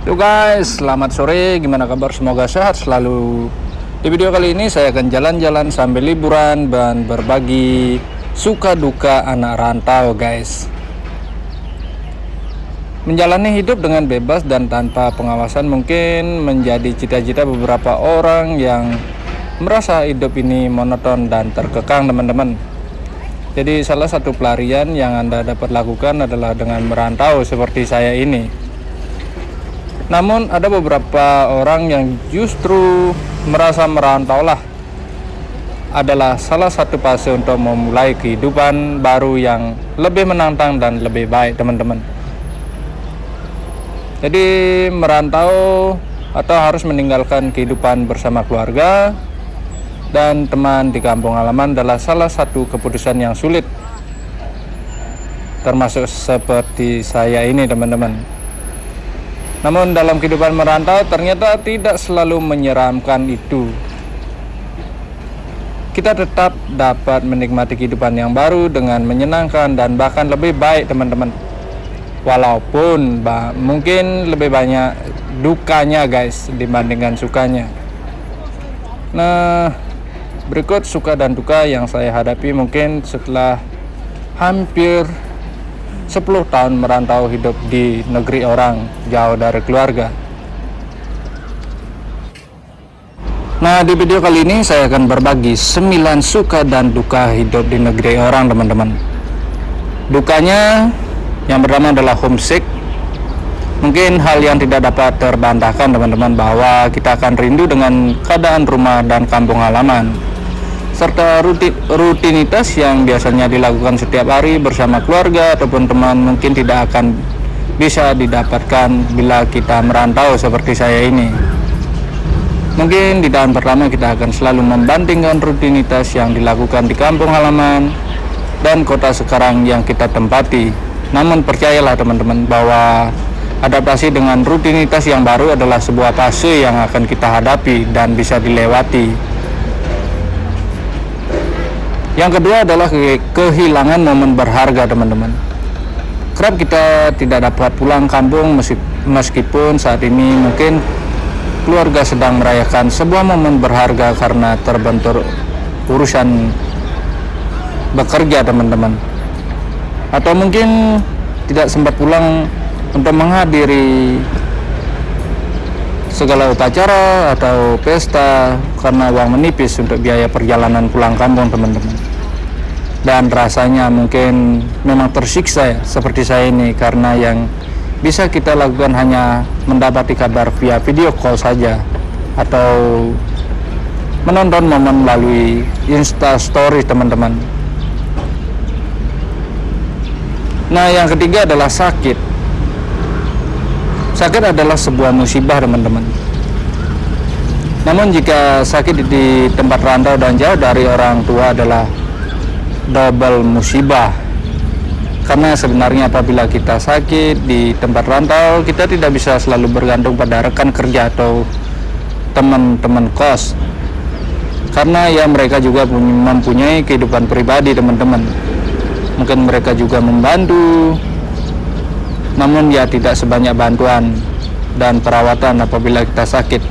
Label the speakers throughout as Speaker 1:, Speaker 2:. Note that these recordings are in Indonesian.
Speaker 1: Yo guys, selamat sore. Gimana kabar? Semoga sehat selalu. Di video kali ini saya akan jalan-jalan sambil liburan dan berbagi suka duka anak rantau, guys. Menjalani hidup dengan bebas dan tanpa pengawasan mungkin menjadi cita-cita beberapa orang yang merasa hidup ini monoton dan terkekang, teman-teman. Jadi salah satu pelarian yang Anda dapat lakukan adalah dengan merantau seperti saya ini. Namun ada beberapa orang yang justru merasa merantau lah adalah salah satu fase untuk memulai kehidupan baru yang lebih menantang dan lebih baik teman-teman. Jadi merantau atau harus meninggalkan kehidupan bersama keluarga dan teman di kampung halaman adalah salah satu keputusan yang sulit termasuk seperti saya ini teman-teman namun dalam kehidupan merantau ternyata tidak selalu menyeramkan itu. Kita tetap dapat menikmati kehidupan yang baru dengan menyenangkan dan bahkan lebih baik teman-teman. Walaupun mungkin lebih banyak dukanya guys dibandingkan sukanya. Nah, berikut suka dan duka yang saya hadapi mungkin setelah hampir 10 tahun merantau hidup di negeri orang jauh dari keluarga. Nah di video kali ini saya akan berbagi 9 suka dan duka hidup di negeri orang teman-teman. Dukanya yang pertama adalah homesick. Mungkin hal yang tidak dapat terbantahkan teman-teman bahwa kita akan rindu dengan keadaan rumah dan kampung halaman serta rutinitas yang biasanya dilakukan setiap hari bersama keluarga ataupun teman mungkin tidak akan bisa didapatkan bila kita merantau seperti saya ini. Mungkin di tahun pertama kita akan selalu membandingkan rutinitas yang dilakukan di kampung halaman dan kota sekarang yang kita tempati. Namun percayalah teman-teman bahwa adaptasi dengan rutinitas yang baru adalah sebuah fase yang akan kita hadapi dan bisa dilewati yang kedua adalah kehilangan momen berharga teman-teman. Kerap kita tidak dapat pulang kampung meskipun saat ini mungkin keluarga sedang merayakan sebuah momen berharga karena terbentur urusan bekerja teman-teman. Atau mungkin tidak sempat pulang untuk menghadiri segala upacara atau pesta karena uang menipis untuk biaya perjalanan pulang kampung teman-teman dan rasanya mungkin memang tersiksa ya seperti saya ini karena yang bisa kita lakukan hanya mendapati kabar via video call saja atau menonton momen melalui insta story teman-teman. Nah yang ketiga adalah sakit. Sakit adalah sebuah musibah teman-teman. Namun jika sakit di tempat rantau dan jauh dari orang tua adalah double musibah. Karena sebenarnya apabila kita sakit di tempat rantau kita tidak bisa selalu bergantung pada rekan kerja atau teman-teman kos. Karena ya mereka juga mempunyai kehidupan pribadi teman-teman. Mungkin mereka juga membantu namun ya tidak sebanyak bantuan dan perawatan apabila kita sakit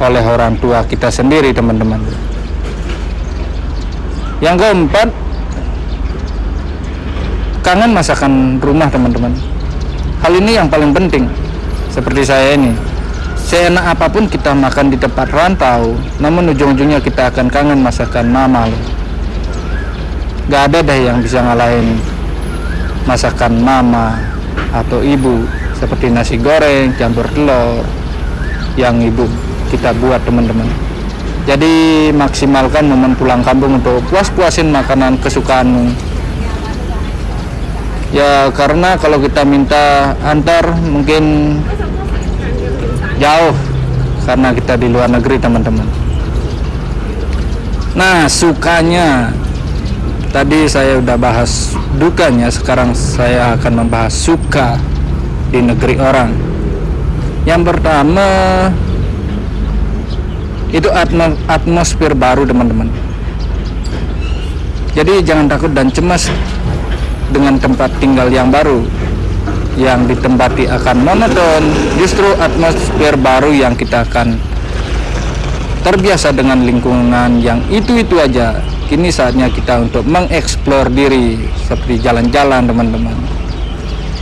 Speaker 1: oleh orang tua kita sendiri teman-teman yang keempat kangen masakan rumah teman-teman. Hal ini yang paling penting seperti saya ini. Seenak apa pun kita makan di tempat rantau namun ujung-ujungnya kita akan kangen masakan mama loh gak ada deh yang bisa ngalahin masakan mama atau ibu seperti nasi goreng campur telur yang ibu kita buat teman-teman jadi maksimalkan momen pulang kampung untuk puas-puasin makanan kesukaanmu. Ya karena kalau kita minta antar mungkin jauh karena kita di luar negeri teman-teman. Nah sukanya. Tadi saya udah bahas dukanya sekarang saya akan membahas suka di negeri orang. Yang pertama itu atmosfer baru teman-teman. Jadi jangan takut dan cemas dengan tempat tinggal yang baru yang ditempati akan monoton. Justru atmosfer baru yang kita akan terbiasa dengan lingkungan yang itu-itu aja. Kini saatnya kita untuk mengeksplor diri seperti jalan-jalan teman-teman.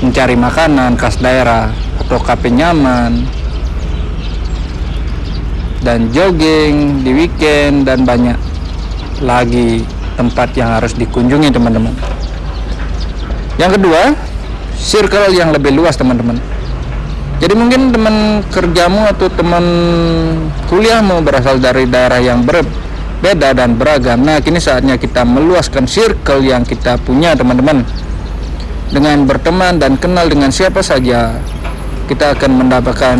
Speaker 1: Mencari makanan khas daerah atau kafe nyaman dan jogging di weekend dan banyak lagi tempat yang harus dikunjungi teman-teman yang kedua circle yang lebih luas teman-teman jadi mungkin teman kerjamu atau teman kuliahmu berasal dari daerah yang berbeda dan beragam. Nah, kini saatnya kita meluaskan circle yang kita punya, teman-teman. Dengan berteman dan kenal dengan siapa saja, kita akan mendapatkan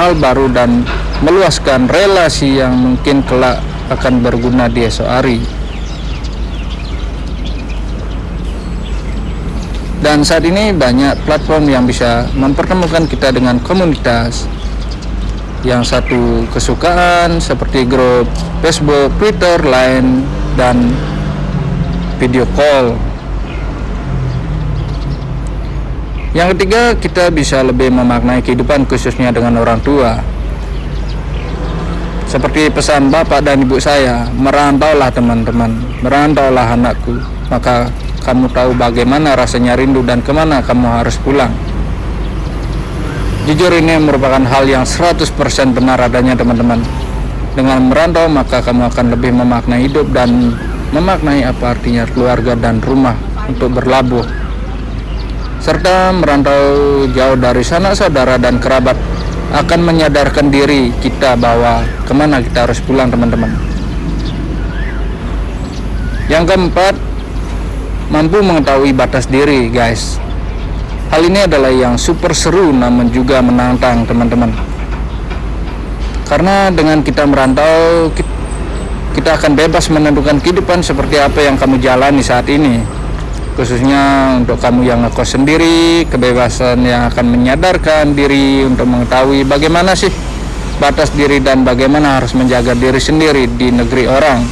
Speaker 1: hal baru dan meluaskan relasi yang mungkin kelak akan berguna di esok hari. dan saat ini banyak platform yang bisa mempertemukan kita dengan komunitas yang satu kesukaan seperti grup Facebook, Twitter, Line, dan video call. Yang ketiga, kita bisa lebih memaknai kehidupan khususnya dengan orang tua. Seperti pesan bapak dan ibu saya, merantaulah teman-teman, merantaulah anakku. Maka kamu tahu bagaimana rasanya rindu dan ke mana kamu harus pulang. Jujur ini merupakan hal yang 100% benar adanya teman-teman. Dengan merantau maka kamu akan lebih memaknai hidup dan memaknai apa artinya keluarga dan rumah untuk berlabuh. Serta merantau jauh dari sanak saudara dan kerabat akan menyadarkan diri kita bahwa ke mana kita harus pulang teman-teman. Yang keempat, mampu mengetahui batas diri guys. Hal ini adalah yang super seru namun juga menantang teman-teman. Karena dengan kita merantau kita akan bebas menentukan kehidupan seperti apa yang kamu jalani saat ini khususnya untuk kamu yang ngekos sendiri kebebasan yang akan menyadarkan diri untuk mengetahui bagaimana sih batas diri dan bagaimana harus menjaga diri sendiri di negeri orang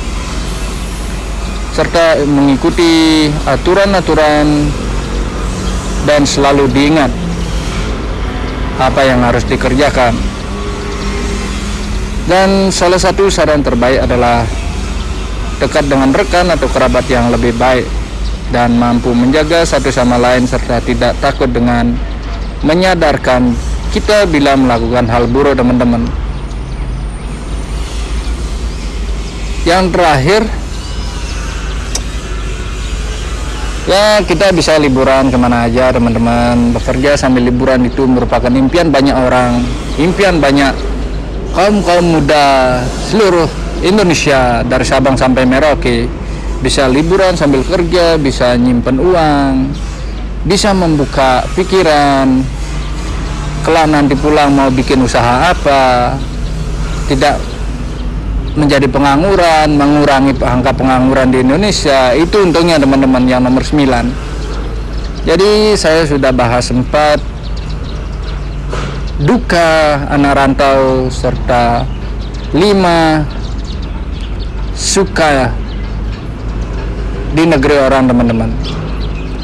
Speaker 1: serta mengikuti aturan-aturan dan selalu diingat apa yang harus dikerjakan. Dan salah satu saran terbaik adalah dekat dengan rekan atau kerabat yang lebih baik dan mampu menjaga satu sama lain serta tidak takut dengan menyadarkan kita bila melakukan hal buruk teman-teman. Yang terakhir ya kita bisa liburan ke mana aja teman-teman bekerja sambil liburan itu merupakan impian banyak orang impian banyak kaum kaum muda seluruh Indonesia dari Sabang sampai Merauke bisa liburan sambil kerja bisa nyimpen uang bisa membuka pikiran. Kelak nanti pulang mau bikin usaha apa? Tidak menjadi pengangguran, mengurangi angka pengangguran di Indonesia, itu untungnya teman-teman yang nomor 9. Jadi saya sudah bahas sempat duka anak rantau serta lima suka di negeri orang teman-teman.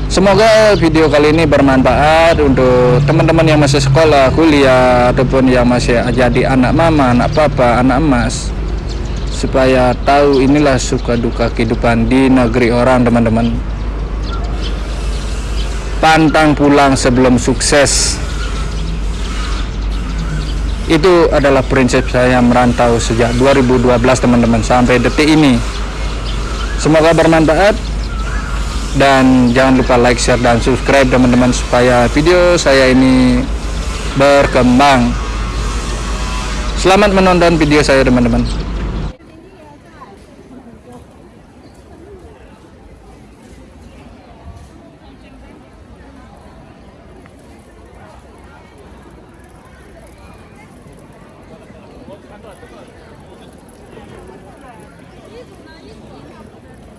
Speaker 1: Semoga video kali ini bermanfaat untuk teman-teman yang masih sekolah, kuliah, ataupun yang masih jadi anak mama, anak papa, anak emas. Supaya tahu inilah suka duka kehidupan di negeri orang teman-teman. Pantang pulang sebelum sukses. Itu adalah prinsip saya merantau sejak 2012 teman-teman sampai detik ini semoga bermanfaat. Dan jangan lupa like share dan subscribe teman-teman supaya video saya ini berkembang. Selamat menonton video saya teman-teman.